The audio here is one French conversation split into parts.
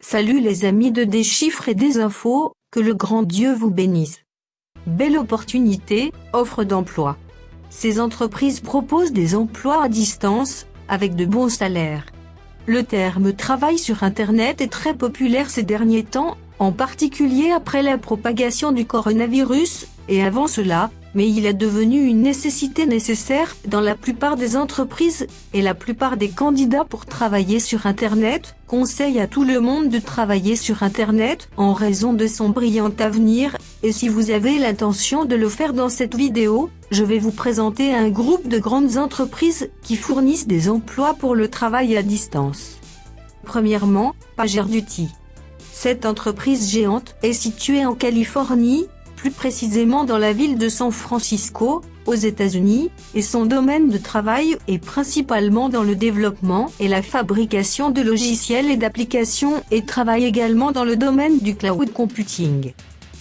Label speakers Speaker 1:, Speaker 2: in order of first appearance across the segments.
Speaker 1: Salut les amis de Des chiffres et des infos, que le grand Dieu vous bénisse. Belle opportunité, offre d'emploi. Ces entreprises proposent des emplois à distance, avec de bons salaires. Le terme travail sur Internet est très populaire ces derniers temps, en particulier après la propagation du coronavirus, et avant cela, mais il est devenu une nécessité nécessaire dans la plupart des entreprises, et la plupart des candidats pour travailler sur Internet, conseillent à tout le monde de travailler sur Internet, en raison de son brillant avenir, et si vous avez l'intention de le faire dans cette vidéo, je vais vous présenter un groupe de grandes entreprises qui fournissent des emplois pour le travail à distance. Premièrement, PagerDuty. Cette entreprise géante est située en Californie, plus précisément dans la ville de San Francisco, aux États-Unis, et son domaine de travail est principalement dans le développement et la fabrication de logiciels et d'applications et travaille également dans le domaine du cloud computing.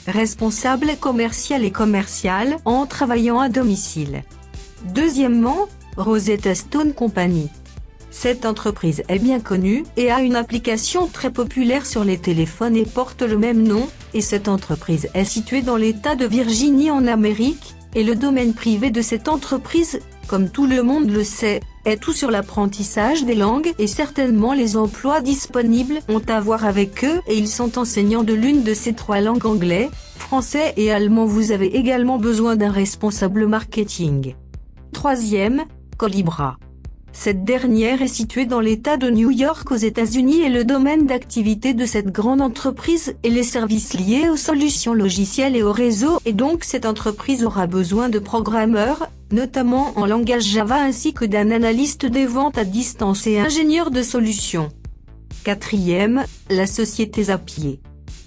Speaker 1: Responsable commercial et commercial en travaillant à domicile. Deuxièmement, Rosetta Stone Company. Cette entreprise est bien connue et a une application très populaire sur les téléphones et porte le même nom, et cette entreprise est située dans l'État de Virginie en Amérique, et le domaine privé de cette entreprise, comme tout le monde le sait, est tout sur l'apprentissage des langues et certainement les emplois disponibles ont à voir avec eux et ils sont enseignants de l'une de ces trois langues anglais, français et allemand. Vous avez également besoin d'un responsable marketing. Troisième, Colibra. Cette dernière est située dans l'État de New York aux États-Unis et le domaine d'activité de cette grande entreprise est les services liés aux solutions logicielles et au réseau et donc cette entreprise aura besoin de programmeurs, notamment en langage Java ainsi que d'un analyste des ventes à distance et ingénieur de solutions. Quatrième, la société Zapier.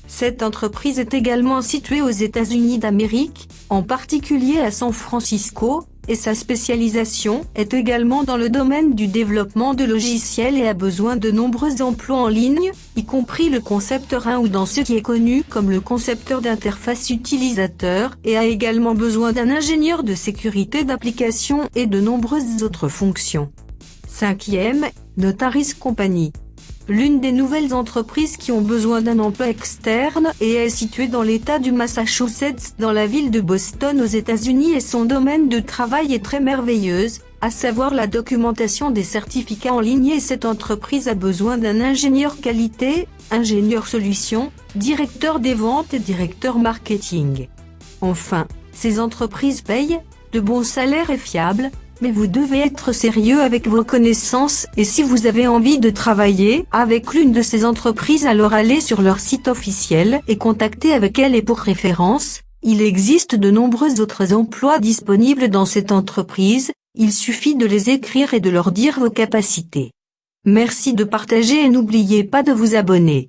Speaker 1: Cette entreprise est également située aux États-Unis d'Amérique, en particulier à San Francisco, et sa spécialisation est également dans le domaine du développement de logiciels et a besoin de nombreux emplois en ligne, y compris le concepteur 1 ou dans ce qui est connu comme le concepteur d'interface utilisateur et a également besoin d'un ingénieur de sécurité d'application et de nombreuses autres fonctions. Cinquième, Notaris Company l'une des nouvelles entreprises qui ont besoin d'un emploi externe et est située dans l'état du Massachusetts dans la ville de Boston aux États-Unis et son domaine de travail est très merveilleuse, à savoir la documentation des certificats en ligne et cette entreprise a besoin d'un ingénieur qualité, ingénieur solution, directeur des ventes et directeur marketing. Enfin, ces entreprises payent, de bons salaires et fiables, mais vous devez être sérieux avec vos connaissances et si vous avez envie de travailler avec l'une de ces entreprises alors allez sur leur site officiel et contactez avec elle et pour référence, il existe de nombreux autres emplois disponibles dans cette entreprise, il suffit de les écrire et de leur dire vos capacités. Merci de partager et n'oubliez pas de vous abonner.